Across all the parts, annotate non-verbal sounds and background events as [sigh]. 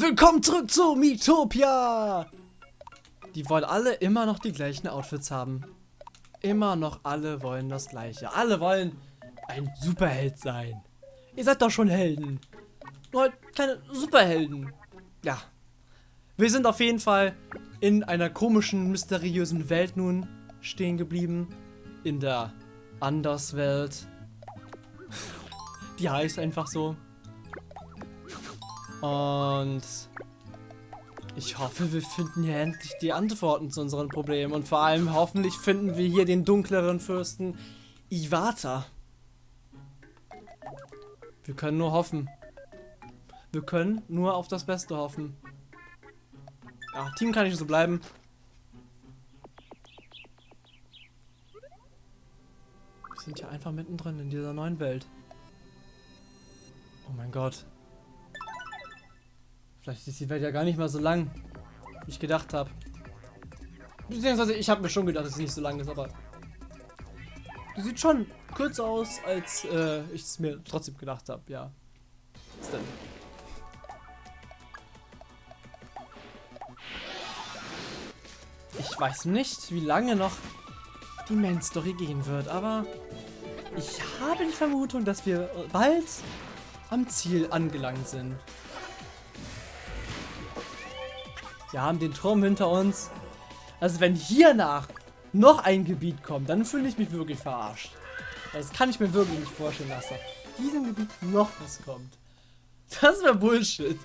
Willkommen zurück zu Miitopia! Die wollen alle immer noch die gleichen Outfits haben. Immer noch alle wollen das gleiche. Alle wollen ein Superheld sein. Ihr seid doch schon Helden. Nur halt keine Superhelden. Ja. Wir sind auf jeden Fall in einer komischen, mysteriösen Welt nun stehen geblieben. In der Anderswelt. Die heißt einfach so. Und ich hoffe, wir finden hier endlich die Antworten zu unseren Problemen. Und vor allem hoffentlich finden wir hier den dunkleren Fürsten Iwata. Wir können nur hoffen. Wir können nur auf das Beste hoffen. Ja, Team kann nicht so bleiben. Wir sind hier einfach mittendrin in dieser neuen Welt. Oh mein Gott. Vielleicht ist die Welt ja gar nicht mal so lang, wie ich gedacht habe. Beziehungsweise ich habe mir schon gedacht, dass es nicht so lang ist, aber die sieht schon kürzer aus, als äh, ich es mir trotzdem gedacht habe. Ja. Was denn? Ich weiß nicht, wie lange noch die Main Story gehen wird, aber ich habe die Vermutung, dass wir bald am Ziel angelangt sind. Wir haben den Turm hinter uns. Also wenn hiernach noch ein Gebiet kommt, dann fühle ich mich wirklich verarscht. Das kann ich mir wirklich nicht vorstellen, dass da diesem Gebiet noch was kommt. Das wäre Bullshit.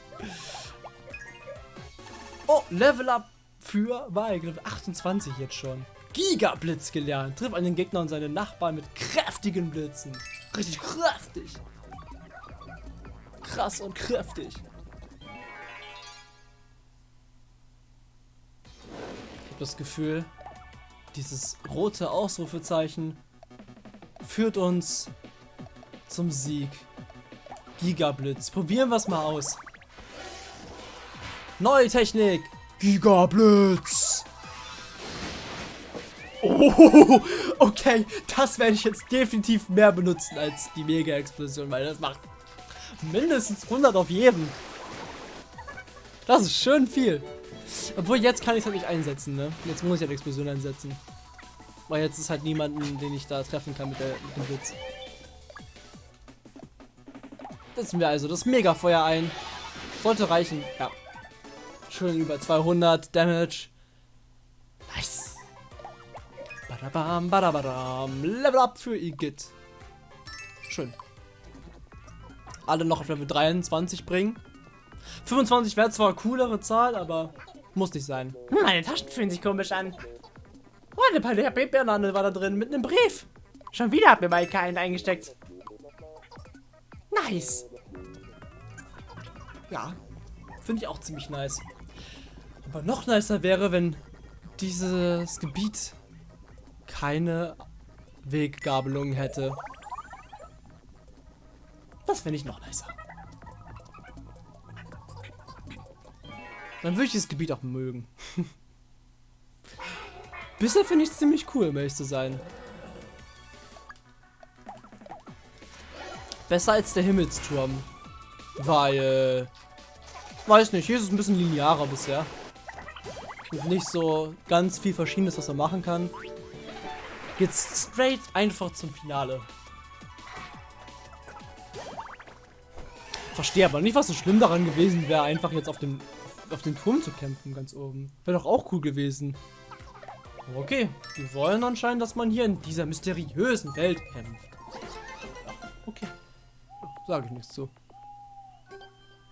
Oh, Level Up für Beigriff 28 jetzt schon. Gigablitz gelernt. Triff einen Gegner und seine Nachbarn mit kräftigen Blitzen. Richtig kräftig. Krass und kräftig. Das Gefühl, dieses rote Ausrufezeichen führt uns zum Sieg. Gigablitz. Probieren wir es mal aus. Neue Technik. Gigablitz. Oh, [laughs] okay, das werde ich jetzt definitiv mehr benutzen als die Mega-Explosion, weil das macht mindestens 100 auf jeden. Das ist schön viel. Obwohl, jetzt kann ich es halt nicht einsetzen, ne? Jetzt muss ich halt Explosion einsetzen. Weil jetzt ist halt niemanden, den ich da treffen kann mit, der, mit dem Blitz. Setzen wir also das Megafeuer ein. Sollte reichen, ja. Schön über 200 Damage. Nice. Badabam, badabadam. Level up für Igitt. Schön. Alle noch auf Level 23 bringen. 25 wäre zwar eine coolere Zahl, aber muss nicht sein. Hm, meine Taschen fühlen sich komisch an. Oh, eine Papier-Banane war da drin mit einem Brief. Schon wieder hat mir Maika einen eingesteckt. Nice. Ja, finde ich auch ziemlich nice. Aber noch nicer wäre, wenn dieses Gebiet keine Weggabelung hätte. Das finde ich noch nicer. Dann würde ich das Gebiet auch mögen. [laughs] Bisher finde ich es ziemlich cool, um ehrlich zu sein. Besser als der Himmelsturm. Weil, weiß nicht, hier ist es ein bisschen linearer bisher. Und nicht so ganz viel Verschiedenes, was man machen kann. Geht's straight einfach zum Finale. Verstehe aber nicht, was so schlimm daran gewesen wäre, einfach jetzt auf dem auf den Turm zu kämpfen, ganz oben. Wäre doch auch cool gewesen. Okay, wir wollen anscheinend, dass man hier in dieser mysteriösen Welt kämpft. Okay. Sage ich nichts zu.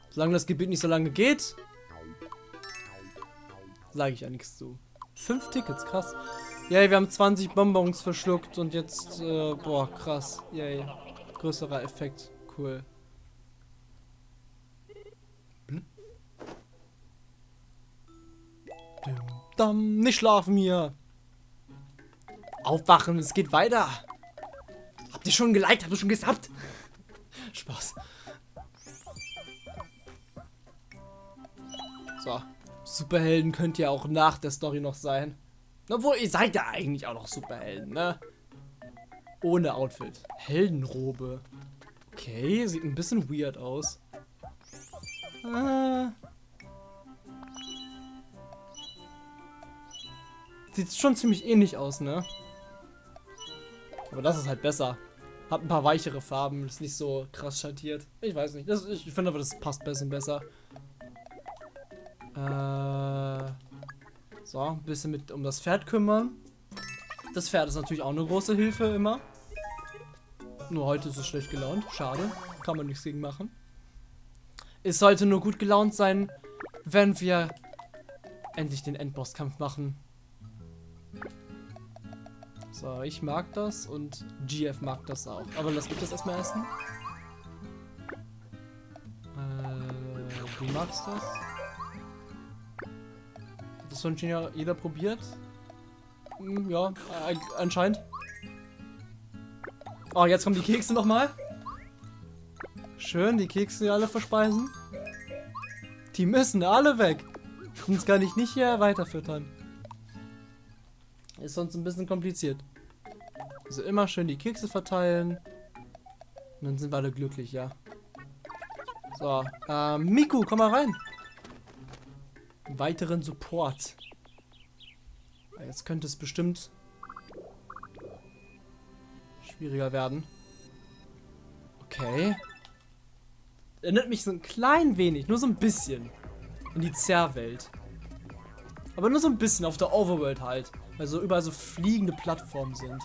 Solange das Gebiet nicht so lange geht, sage ich ja nichts zu. Fünf Tickets, krass. Yay, wir haben 20 Bonbons verschluckt und jetzt, äh, boah, krass. Yay. Größerer Effekt. Cool. Dum, nicht schlafen hier. Aufwachen, es geht weiter. Habt ihr schon geliked? Habt ihr schon gesubbt? [laughs] Spaß. So. Superhelden könnt ihr auch nach der Story noch sein. Obwohl, ihr seid ja eigentlich auch noch Superhelden, ne? Ohne Outfit. Heldenrobe. Okay, sieht ein bisschen weird aus. Ah, Sieht schon ziemlich ähnlich aus, ne? Aber das ist halt besser. Hat ein paar weichere Farben, ist nicht so krass schattiert. Ich weiß nicht. Das, ich finde aber, das passt ein bisschen besser. Äh, so, ein bisschen mit um das Pferd kümmern. Das Pferd ist natürlich auch eine große Hilfe immer. Nur heute ist es schlecht gelaunt. Schade. Kann man nichts gegen machen. Es sollte nur gut gelaunt sein, wenn wir endlich den Endbosskampf machen. So, ich mag das und GF mag das auch. Aber lass mich das erstmal essen. Äh, du magst das? Hat das schon jeder probiert? Hm, ja, äh, anscheinend. Oh, jetzt kommen die Kekse nochmal. Schön, die Kekse alle verspeisen. Die müssen alle weg. Sonst kann ich nicht hier weiterfüttern. Ist sonst ein bisschen kompliziert. Also immer schön die Kekse verteilen. Und dann sind wir alle glücklich, ja. So, ähm, Miku, komm mal rein. Weiteren Support. Jetzt könnte es bestimmt schwieriger werden. Okay. Erinnert mich so ein klein wenig, nur so ein bisschen, in die Zerrwelt. Aber nur so ein bisschen auf der Overworld halt. Weil so überall so fliegende Plattformen sind.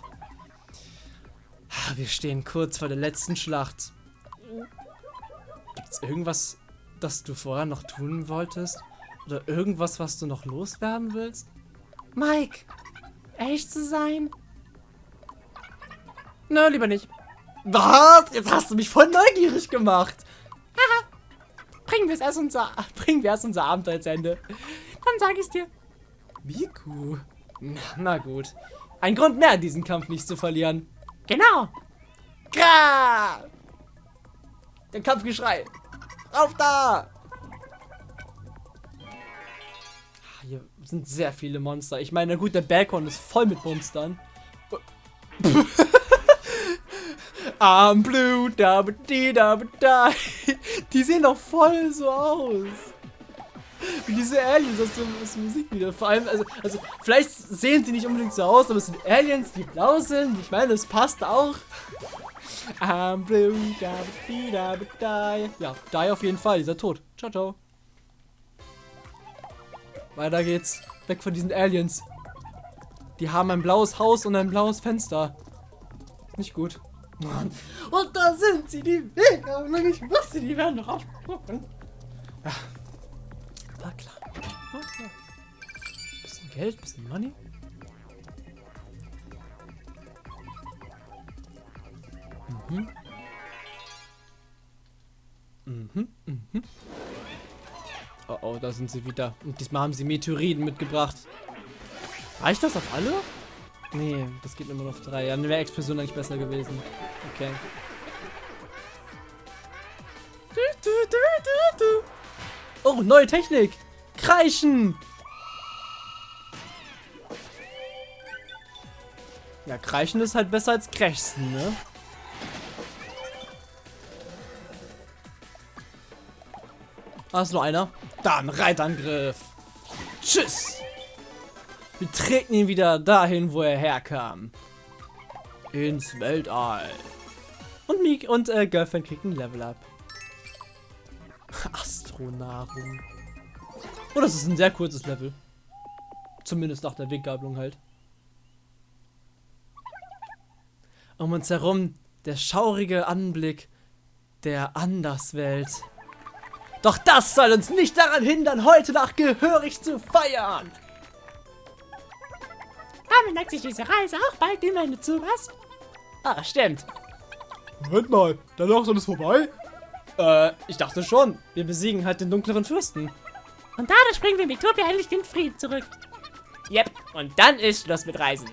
Wir stehen kurz vor der letzten Schlacht. Gibt's irgendwas, das du vorher noch tun wolltest? Oder irgendwas, was du noch loswerden willst? Mike, echt zu sein? Nö, lieber nicht. Was? Jetzt hast du mich voll neugierig gemacht. Haha. Bringen wir erst unser, bringen wir erst unser Abenteuer zu Ende. Dann sag ich's dir. Miku. Na, gut. Ein Grund mehr, diesen Kampf nicht zu verlieren. Genau. Gra! Der Kampfgeschrei. Auf da! Hier sind sehr viele Monster. Ich meine, gut, der Balkon ist voll mit Monstern. [laughs] I'm blue, da da da. Die sehen doch voll so aus. Wie diese Aliens aus, dem, Musik wieder. Vor allem, also, also, vielleicht sehen sie nicht unbedingt so aus, aber es sind Aliens, die blau sind. Ich meine, es passt auch. I'm blue, da da da. Ja, die auf jeden Fall. Dieser tot. Ciao, ciao. Weiter geht's. Weg von diesen Aliens. Die haben ein blaues Haus und ein blaues Fenster. Nicht gut. Mann. Und da sind sie, die Wege. Ich wusste, die werden noch aufspucken. Ja. War klar. War klar. Bisschen Geld, bisschen Money. Mhm. Mhm, mhm. Oh oh, da sind sie wieder. Und diesmal haben sie Meteoriten mitgebracht. Reicht das auf alle? Nee, das geht immer noch auf drei. Ja, dann wäre Explosion eigentlich besser gewesen. Okay. Oh, neue Technik. Kreischen. Ja, Kreischen ist halt besser als Krächzen, ne? Ah, ist nur einer. Dann Reitangriff. Tschüss. Wir treten ihn wieder dahin, wo er herkam. Ins Weltall. Und Meek und äh, Girlfriend kriegt ein Level Up. Astronahrung. Oh, das ist ein sehr kurzes Level. Zumindest nach der Weggabelung halt. Um uns herum der schaurige Anblick der Anderswelt. Doch das soll uns nicht daran hindern, heute Nacht gehörig zu feiern. Damit neigt sich diese Reise auch bald dem Ende zu, was? Ah, stimmt. Moment mal, danach ist alles vorbei? Äh, ich dachte schon. Wir besiegen halt den dunkleren Fürsten. Und dadurch bringen wir Vitopia endlich den Frieden zurück. Yep, und dann ist Schluss mit Reisen.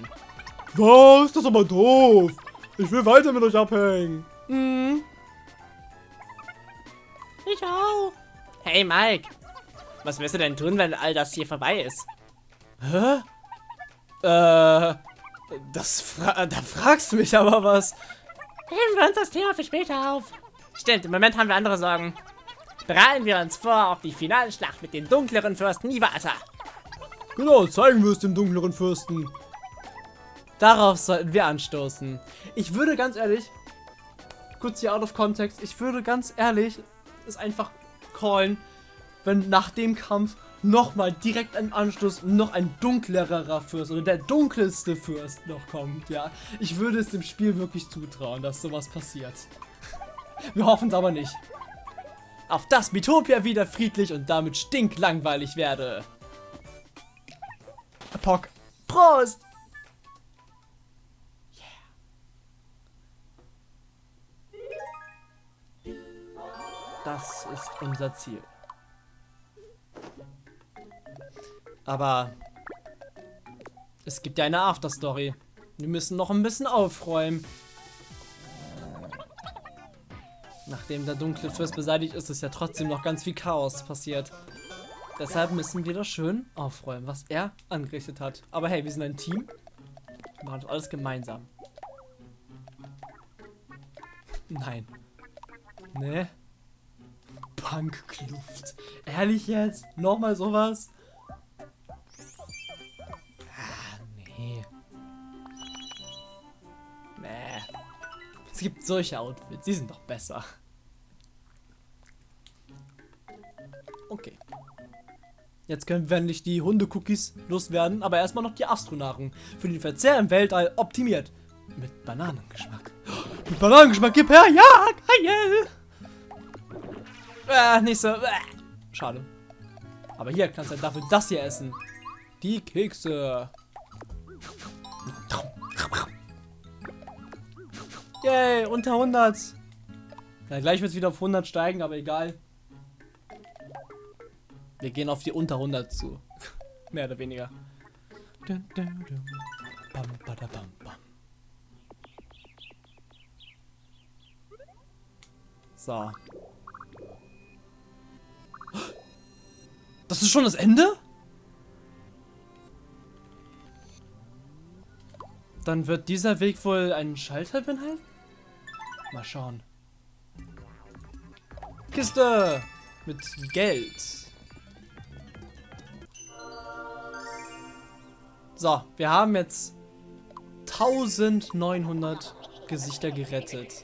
Was? Das ist aber doof. Ich will weiter mit euch abhängen. Hm. Ich auch. Hey Mike, was wirst du denn tun, wenn all das hier vorbei ist? Hä? Äh, das fra da fragst du mich aber was. Heben wir uns das Thema für später auf. Stimmt, im Moment haben wir andere Sorgen. Bereiten wir uns vor auf die finale Schlacht mit den dunkleren Fürsten Iwata. Genau, zeigen wir es dem dunkleren Fürsten. Darauf sollten wir anstoßen. Ich würde ganz ehrlich, kurz hier out of context, ich würde ganz ehrlich es einfach callen, wenn nach dem Kampf nochmal direkt im Anschluss noch ein dunklerer Fürst oder der dunkelste Fürst noch kommt, ja. Ich würde es dem Spiel wirklich zutrauen, dass sowas passiert. Wir hoffen es aber nicht. Auf das Mitopia wieder friedlich und damit stinklangweilig werde. Pock. Prost! Yeah. Das ist unser Ziel. Aber es gibt ja eine Afterstory. Wir müssen noch ein bisschen aufräumen. Nachdem der dunkle Fürst beseitigt ist, ist ja trotzdem noch ganz viel Chaos passiert. Deshalb müssen wir das schön aufräumen, was er angerichtet hat. Aber hey, wir sind ein Team. Wir machen das alles gemeinsam. Nein. Ne? Punkkluft. Ehrlich jetzt? Nochmal sowas? Ah, nee. Nee. Es gibt solche Outfits, die sind doch besser. Okay. Jetzt können wir endlich die Hunde-Cookies loswerden, aber erstmal noch die Astronahrung. Für den Verzehr im Weltall optimiert. Mit Bananengeschmack. [gasps] Mit Bananengeschmack, gib her, ja, geil! Äh, so. Äh. Schade. Aber hier kannst du dafür das hier essen. Die Kekse. Yay, unter 100. Ja, gleich wird es wieder auf 100 steigen, aber egal. Wir gehen auf die unter 100 zu. Mehr oder weniger. So. Das ist schon das Ende? Dann wird dieser Weg wohl einen Schalter beinhalten? Mal schauen. Kiste mit Geld. So, wir haben jetzt 1900 Gesichter gerettet.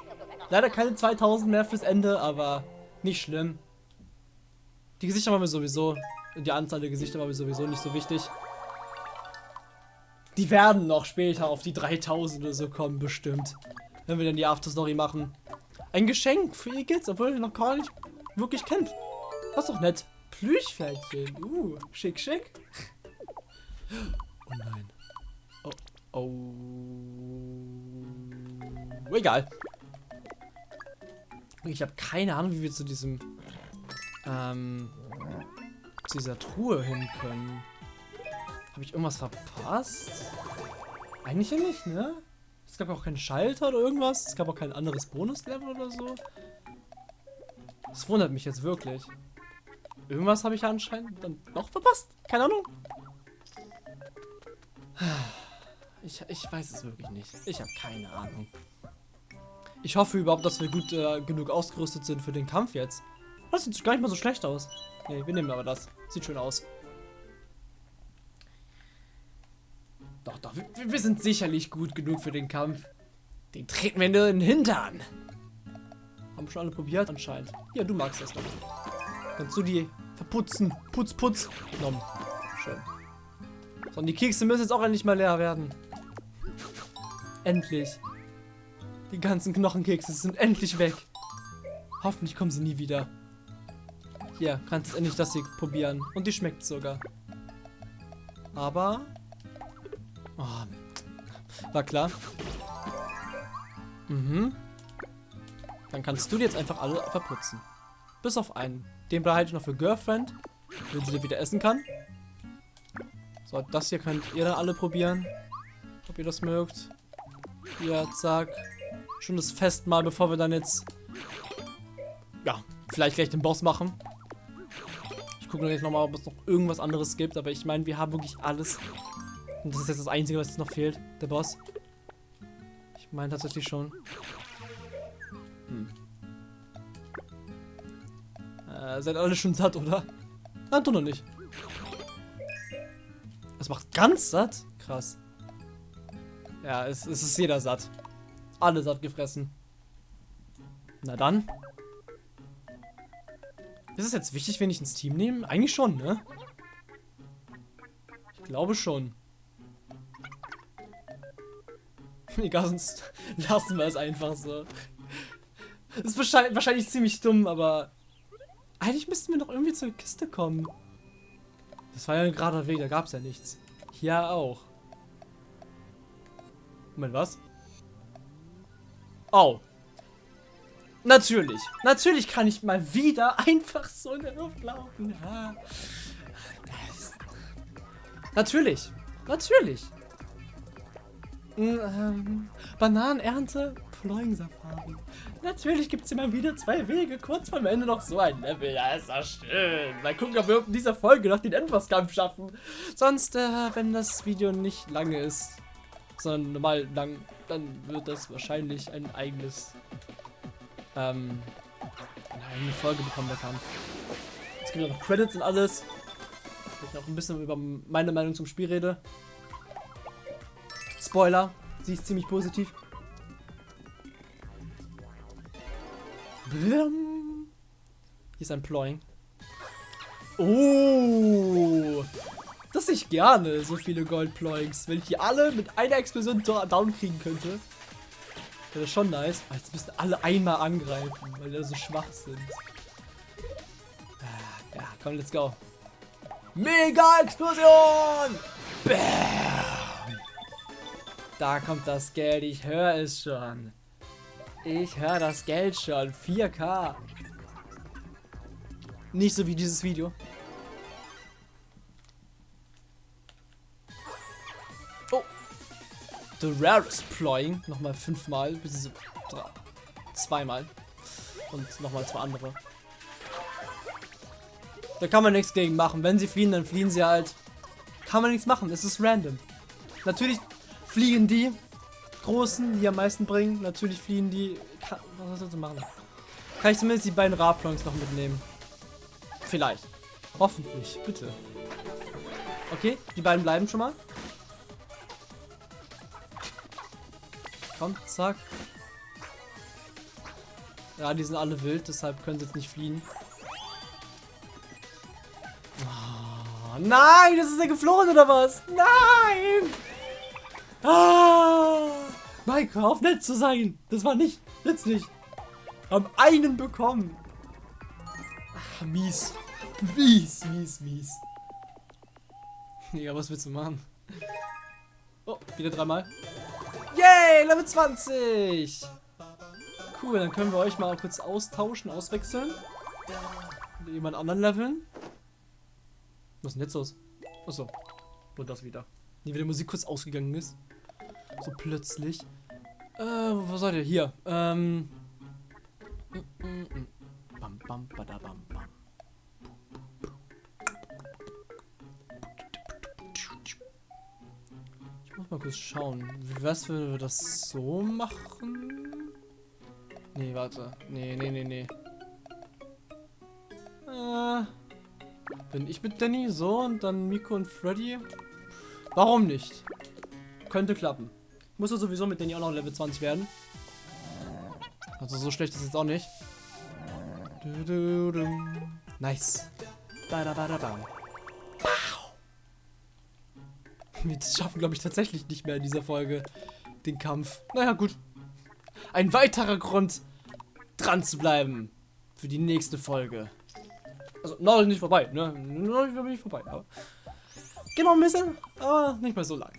Leider keine 2000 mehr fürs Ende, aber nicht schlimm. Die Gesichter waren mir sowieso, die Anzahl der Gesichter war mir sowieso nicht so wichtig. Die werden noch später auf die 3000 oder so kommen, bestimmt. Wenn wir dann die Afterstory machen. Ein Geschenk für ihr Kids, obwohl ihr noch gar nicht wirklich kennt. Das ist doch nett. Plüschpferdchen. Uh, schick, schick. Oh nein. Oh, oh. Egal. Ich habe keine Ahnung, wie wir zu diesem ähm, zu dieser Truhe hin können. Habe ich irgendwas verpasst? Eigentlich ja nicht, ne? Es gab auch keinen Schalter oder irgendwas. Es gab auch kein anderes Bonuslevel oder so. Das wundert mich jetzt wirklich. Irgendwas habe ich anscheinend dann noch verpasst. Keine Ahnung. Ich, ich weiß es wirklich nicht. Ich habe keine Ahnung. Ich hoffe überhaupt, dass wir gut äh, genug ausgerüstet sind für den Kampf jetzt. Das sieht gar nicht mal so schlecht aus. Ne, wir nehmen aber das. Sieht schön aus. Doch, doch, wir, wir, sind sicherlich gut genug für den Kampf. Den treten wir in den Hintern. Haben schon alle probiert anscheinend. Ja, du magst das doch. Kannst du die verputzen? Putz, putz. Nom. Schön. Und die Kekse müssen jetzt auch endlich mal leer werden. Endlich. Die ganzen Knochenkekse sind endlich weg. Hoffentlich kommen sie nie wieder. Hier, kannst du endlich das hier probieren. Und die schmeckt sogar. Aber... Oh, war klar. Mhm. Dann kannst du die jetzt einfach alle verputzen. Bis auf einen. Den behalte ich noch für Girlfriend, wenn sie dir wieder essen kann. So, das hier könnt ihr dann alle probieren. Ob ihr das mögt. Hier, zack. Schon das Festmahl, bevor wir dann jetzt... Ja, vielleicht gleich den Boss machen. Ich gucke gleich nochmal, ob es noch irgendwas anderes gibt. Aber ich meine, wir haben wirklich alles. Und das ist jetzt das Einzige, was jetzt noch fehlt. Der Boss. Ich meine tatsächlich schon. Hm. Äh, seid alle schon satt, oder? Nein, du noch nicht. Es macht ganz satt? Krass. Ja, es, es ist jeder satt. Alle satt gefressen. Na dann. Ist es jetzt wichtig, wenn ich ins Team nehme? Eigentlich schon, ne? Ich glaube schon. [laughs] Egal, sonst [laughs] lassen wir es einfach so. Ist wahrscheinlich, wahrscheinlich ziemlich dumm, aber eigentlich müssten wir doch irgendwie zur Kiste kommen. Das war ja ein gerader Weg, da gab es ja nichts. Hier auch. Moment, was? Oh. Natürlich. Natürlich kann ich mal wieder [laughs] einfach so in der Luft laufen. Ja. Natürlich. Natürlich. Ähm, Bananenernte, Ploing-Safari. Natürlich gibt es immer wieder zwei Wege. Kurz vor Ende noch so ein Level. Ja, ist doch schön. Mal gucken, ob wir in dieser Folge noch den Endbosskampf schaffen. Sonst, äh, wenn das Video nicht lange ist, sondern normal lang, dann wird das wahrscheinlich ein eigenes, ähm, eine Folge bekommen, der Kampf. Es gibt ja noch Credits und alles. Ich noch ein bisschen über meine Meinung zum Spiel rede. Spoiler, sie ist ziemlich positiv. Blum. Hier ist ein Ploying. Oh! Das ich gerne, so viele Gold-Ploings. Wenn ich die alle mit einer Explosion down kriegen könnte. Wäre das schon nice. Aber jetzt müssen alle einmal angreifen, weil die so schwach sind. Ah, ja, komm, let's go. Mega-Explosion! Bam! Da kommt das Geld, ich höre es schon. Ich höre das Geld schon. 4K. Nicht so wie dieses Video. Oh. The rarest ploying. Nochmal fünfmal. Zweimal. Und nochmal zwei andere. Da kann man nichts gegen machen. Wenn sie fliehen, dann fliehen sie halt. Kann man nichts machen. Es ist random. Natürlich fliegen die großen, die am meisten bringen. Natürlich fliehen die. Kann, was soll ich machen? Kann ich zumindest die beiden Raplons noch mitnehmen? Vielleicht. Hoffentlich. Bitte. Okay, die beiden bleiben schon mal. Komm, zack. Ja, die sind alle wild, deshalb können sie jetzt nicht fliehen. Oh, nein, das ist ja geflohen oder was? Nein! Ah! Maike, auf nett zu sein. Das war nicht nützlich. Haben einen bekommen. Ach, mies. Mies, mies, mies. Ja, was willst du machen? Oh, wieder dreimal. Yay, Level 20. Cool, dann können wir euch mal kurz austauschen, auswechseln. Mit jemand anderen leveln. Was ist denn jetzt los? Achso, nur das wieder. Nie wieder Musik kurz ausgegangen ist. So plötzlich. Äh, wo seid ihr? Hier. Ähm. Bam, bam, badabam, bam. Ich muss mal kurz schauen. Wie wär's, wenn wir das so machen? Nee, warte. Nee, nee, nee, nee. Äh, bin ich mit Danny so und dann Miko und Freddy? Warum nicht? Könnte klappen. Muss er sowieso mit denen auch noch Level 20 werden. Also so schlecht ist es jetzt auch nicht. Nice. Wir schaffen, glaube ich, tatsächlich nicht mehr in dieser Folge den Kampf. Naja, gut. Ein weiterer Grund, dran zu bleiben. Für die nächste Folge. Also, noch nicht vorbei, ne? Noch nicht vorbei, aber... Noch ein bisschen, aber nicht mehr so lang.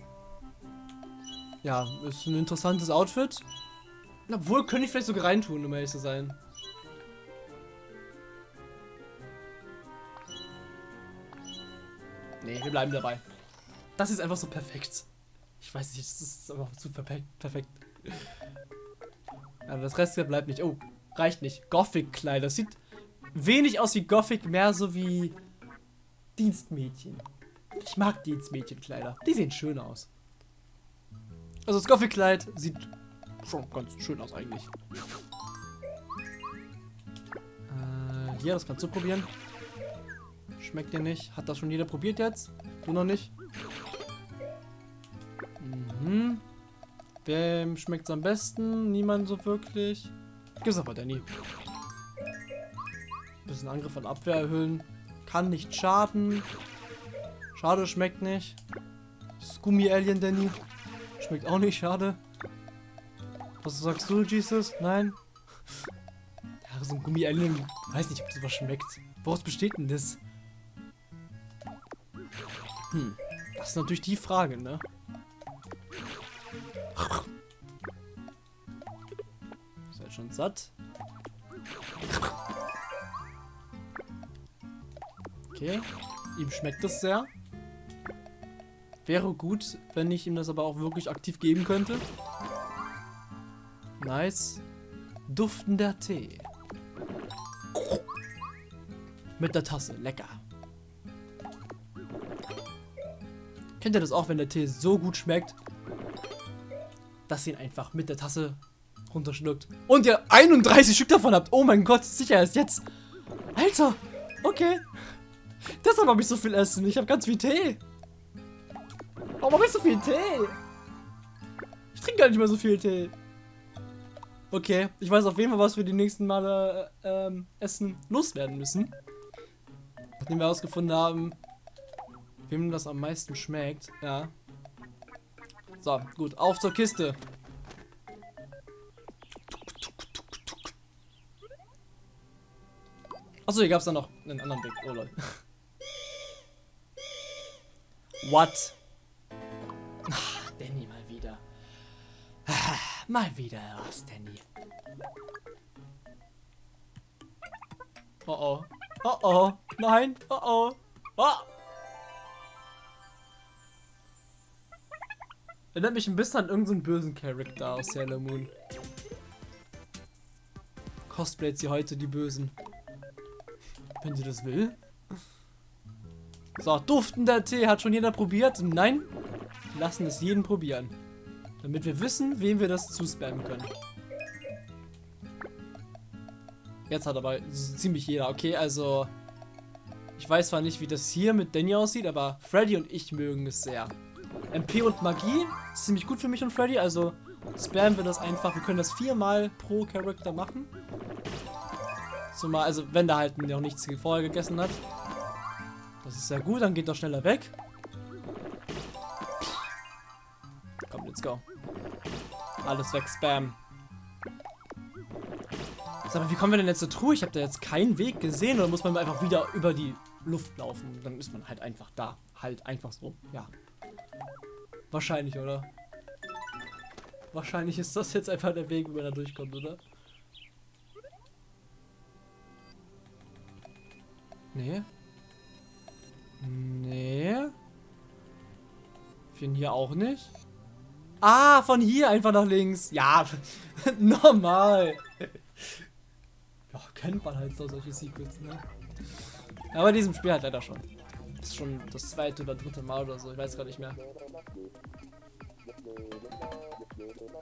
Ja, ist ein interessantes Outfit. Obwohl, könnte ich vielleicht sogar reintun, um ehrlich zu sein. Nee, wir bleiben dabei. Das ist einfach so perfekt. Ich weiß nicht, das ist einfach zu perfekt. Aber das Rest bleibt nicht. Oh, reicht nicht. Gothic-Kleider. Das sieht wenig aus wie Gothic, mehr so wie Dienstmädchen. Ich mag Dienstmädchenkleider. Die sehen schön aus. Also das Gothic-Kleid sieht schon ganz schön aus eigentlich. Äh, hier, das kannst du probieren. Schmeckt dir nicht. Hat das schon jeder probiert jetzt? Du noch nicht? Mhm. Wem schmeckt's am besten? Niemand so wirklich. Gibt's aber Danny. Bisschen Angriff und Abwehr erhöhen. Kann nicht schaden. Schade, schmeckt nicht. Das Gummi-Alien Danny. Schmeckt auch nicht, schade. Was sagst du, Jesus? Nein? Ja, so ein Gummi-Alien. Weiß nicht, ob das was schmeckt. Woraus besteht denn das? Hm. Das ist natürlich die Frage, ne? Seid schon satt? Okay. Ihm schmeckt das sehr. Wäre gut, wenn ich ihm das aber auch wirklich aktiv geben könnte. Nice. Duftender Tee. Mit der Tasse. Lecker. Kennt ihr das auch, wenn der Tee so gut schmeckt, dass ihr ihn einfach mit der Tasse runterschluckt und ihr 31 Stück davon habt? Oh mein Gott, sicher erst jetzt. Alter, okay. Deshalb habe ich so viel Essen. Ich habe ganz viel Tee. Warum habe ich so viel Tee? Ich trinke gar nicht mehr so viel Tee. Okay, ich weiß auf jeden Fall, was wir die nächsten Male äh, ähm, Essen loswerden müssen. Nachdem wir herausgefunden haben, wem das am meisten schmeckt. Ja. So, gut, auf zur Kiste. Achso, hier gab es dann noch einen anderen Weg. Oh lol. [laughs] What? Mal wieder was, Danny. Oh oh. Oh oh. Nein. Oh oh. Oh. Erinnert mich ein bisschen an irgendeinen bösen Charakter aus Sailor Moon. Cosplayt sie heute die Bösen. Wenn sie das will. So, duftender Tee. Hat schon jeder probiert? Nein? Lassen es jeden probieren. Damit wir wissen, wem wir das zuspammen können. Jetzt hat aber ziemlich jeder. Okay, also... Ich weiß zwar nicht, wie das hier mit Danny aussieht, aber Freddy und ich mögen es sehr. MP und Magie ist ziemlich gut für mich und Freddy, also spammen wir das einfach. Wir können das viermal pro Charakter machen. Zumal, also wenn der halt noch nichts vorher gegessen hat. Das ist sehr gut, dann geht er schneller weg. Alles weg, Spam. Sag mal, wie kommen wir denn jetzt zur Truhe? Ich habe da jetzt keinen Weg gesehen oder muss man einfach wieder über die Luft laufen? Dann ist man halt einfach da. Halt einfach so. Ja. Wahrscheinlich, oder? Wahrscheinlich ist das jetzt einfach der Weg, wie man da durchkommt, oder? Nee. Nee. Von hier auch nicht. Ah, von hier einfach nach links. Ja, [laughs] normal. Ja, kennt man halt so solche Secrets, ne? Aber in diesem Spiel halt leider schon. Das ist schon das zweite oder dritte Mal oder so, ich weiß gar nicht mehr.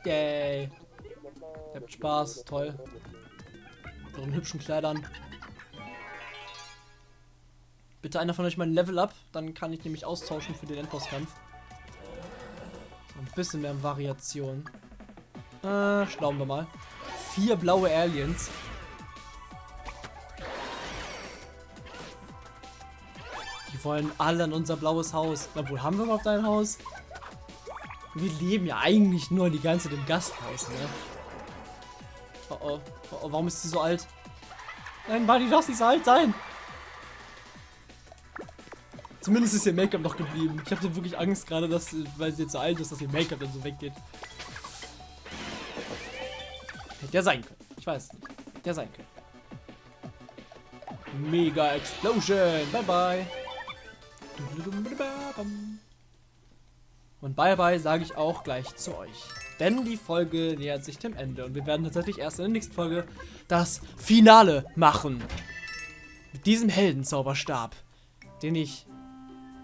Yay. Ihr habt Spaß, toll. Mit euren hübschen Kleidern. Bitte einer von euch mal ein Level up, dann kann ich nämlich austauschen für den Endbosskampf. Ein bisschen mehr Variation. Äh, schlauen wir mal. Vier blaue Aliens. Die wollen alle an unser blaues Haus. Obwohl, haben wir überhaupt ein Haus? Wir leben ja eigentlich nur die ganze Zeit im Gasthaus, ne? Oh oh. oh, oh warum ist sie so alt? Nein, Buddy, darf nicht so alt sein. Zumindest ist ihr Make-up noch geblieben. Ich hatte wirklich Angst gerade, dass, weil sie jetzt so alt ist, dass ihr Make-up dann so weggeht. Hätte ja sein können. Ich weiß nicht. Hätte ja sein können. Mega Explosion. Bye bye. Und bye bye sage ich auch gleich zu euch. Denn die Folge nähert sich dem Ende und wir werden tatsächlich erst in der nächsten Folge das Finale machen. Mit diesem Heldenzauberstab, den ich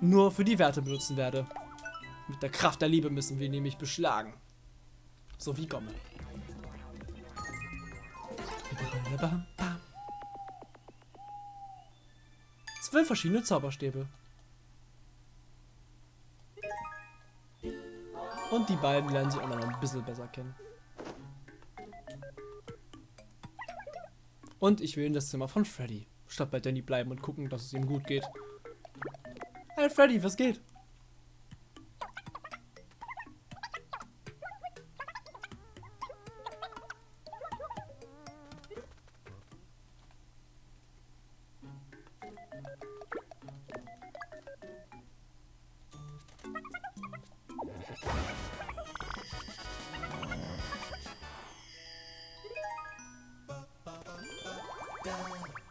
nur für die Werte benutzen werde. Mit der Kraft der Liebe müssen wir nämlich beschlagen. So wie Gomme. Zwölf verschiedene Zauberstäbe. Und die beiden lernen sich auch noch ein bisschen besser kennen. Und ich will in das Zimmer von Freddy. Statt bei Danny bleiben und gucken, dass es ihm gut geht. Hey Freddy, was geht?